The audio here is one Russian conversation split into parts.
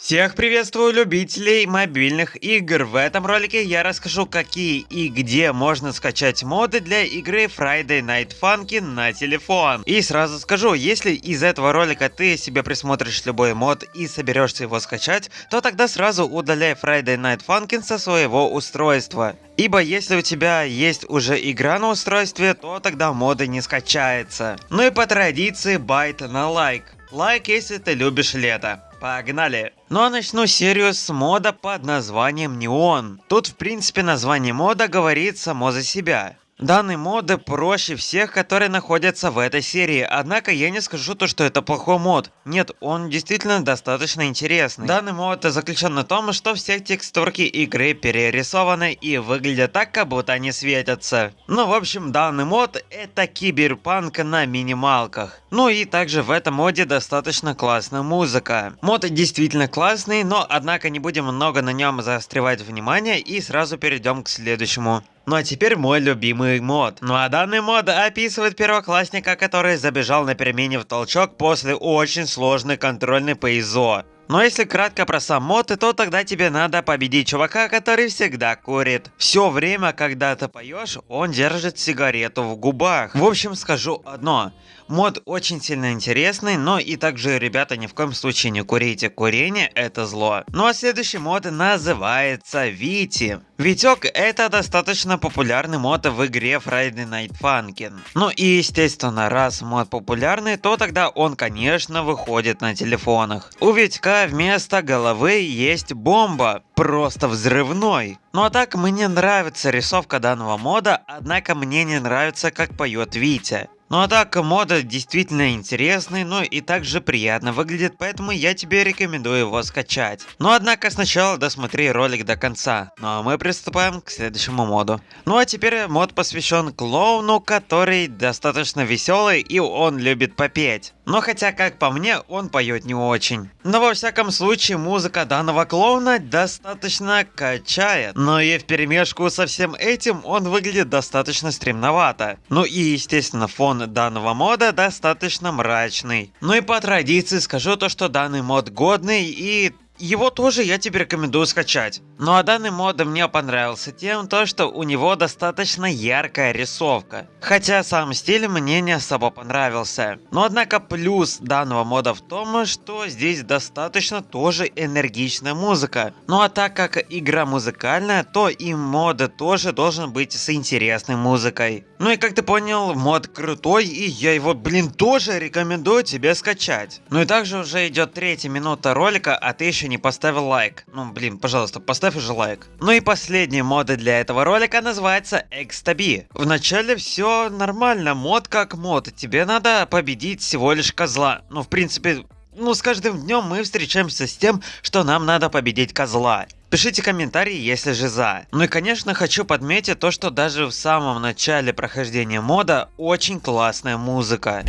Всех приветствую любителей мобильных игр. В этом ролике я расскажу какие и где можно скачать моды для игры Friday Night Funkin на телефон. И сразу скажу, если из этого ролика ты себе присмотришь любой мод и соберешься его скачать, то тогда сразу удаляй Friday Night Funkin со своего устройства. Ибо если у тебя есть уже игра на устройстве, то тогда моды не скачается. Ну и по традиции байт на лайк. Лайк, если ты любишь лето. Погнали! Ну а начну серию с мода под названием Неон. Тут в принципе название мода говорит само за себя. Данный мод проще всех, которые находятся в этой серии, однако я не скажу то, что это плохой мод. Нет, он действительно достаточно интересный. Данный мод заключен на том, что все текстурки игры перерисованы и выглядят так, как будто они светятся. Ну, в общем, данный мод это киберпанк на минималках. Ну и также в этом моде достаточно классная музыка. Мод действительно классный, но однако не будем много на нем заостревать внимание и сразу перейдем к следующему. Ну а теперь мой любимый мод. Ну а данный мод описывает первоклассника, который забежал на перемене в толчок после очень сложной контрольной по ИЗО. Но если кратко про сам мод, то тогда тебе надо победить чувака, который всегда курит. Все время, когда ты поешь, он держит сигарету в губах. В общем, скажу одно. Мод очень сильно интересный, но и также, ребята, ни в коем случае не курите. Курение это зло. Ну а следующий мод называется Вити. Витек это достаточно популярный мод в игре Friday Night Funkin. Ну и естественно, раз мод популярный, то тогда он конечно выходит на телефонах. У Витька вместо головы есть бомба, просто взрывной. Ну а так мне нравится рисовка данного мода, однако мне не нравится как поет Витя. Ну а так, мода действительно интересный, но и также приятно выглядит, поэтому я тебе рекомендую его скачать. Но однако сначала досмотри ролик до конца. Ну а мы приступаем к следующему моду. Ну а теперь мод посвящен клоуну, который достаточно веселый и он любит попеть. Но хотя, как по мне, он поет не очень. Но во всяком случае, музыка данного клоуна достаточно качает. Но и в перемешку со всем этим он выглядит достаточно стремновато. Ну и естественно, фон данного мода достаточно мрачный. Ну и по традиции скажу то, что данный мод годный и его тоже я тебе рекомендую скачать. Ну а данный мод мне понравился тем, то, что у него достаточно яркая рисовка. Хотя сам стиль мне не особо понравился. Но однако плюс данного мода в том, что здесь достаточно тоже энергичная музыка. Ну а так как игра музыкальная, то и мод тоже должен быть с интересной музыкой. Ну и как ты понял, мод крутой и я его, блин, тоже рекомендую тебе скачать. Ну и также уже идет третья минута ролика, а ты еще не поставил лайк. Ну, блин, пожалуйста, поставь уже лайк. Ну и последний мод для этого ролика называется Экстаби. Вначале все нормально, мод как мод. Тебе надо победить всего лишь козла. Ну, в принципе, ну, с каждым днем мы встречаемся с тем, что нам надо победить козла. Пишите комментарии, если же за. Ну и конечно хочу подметить то, что даже в самом начале прохождения мода очень классная музыка.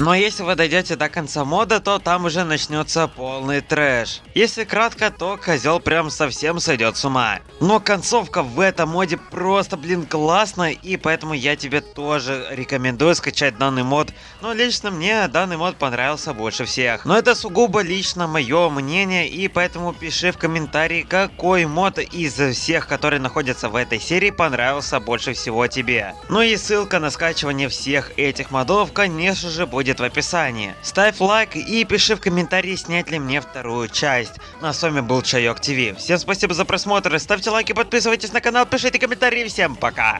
Но если вы дойдете до конца мода, то там уже начнется полный трэш. Если кратко, то козел прям совсем сойдет с ума. Но концовка в этом моде просто, блин, классная, и поэтому я тебе тоже рекомендую скачать данный мод. Но лично мне данный мод понравился больше всех. Но это сугубо лично мое мнение, и поэтому пиши в комментарии, какой мод из всех, которые находятся в этой серии, понравился больше всего тебе. Ну и ссылка на скачивание всех этих модов, конечно же, будет в описании. Ставь лайк и пиши в комментарии, снять ли мне вторую часть. Ну а с вами был Чайок ТВ. Всем спасибо за просмотр, ставьте лайки, подписывайтесь на канал, пишите комментарии, всем пока!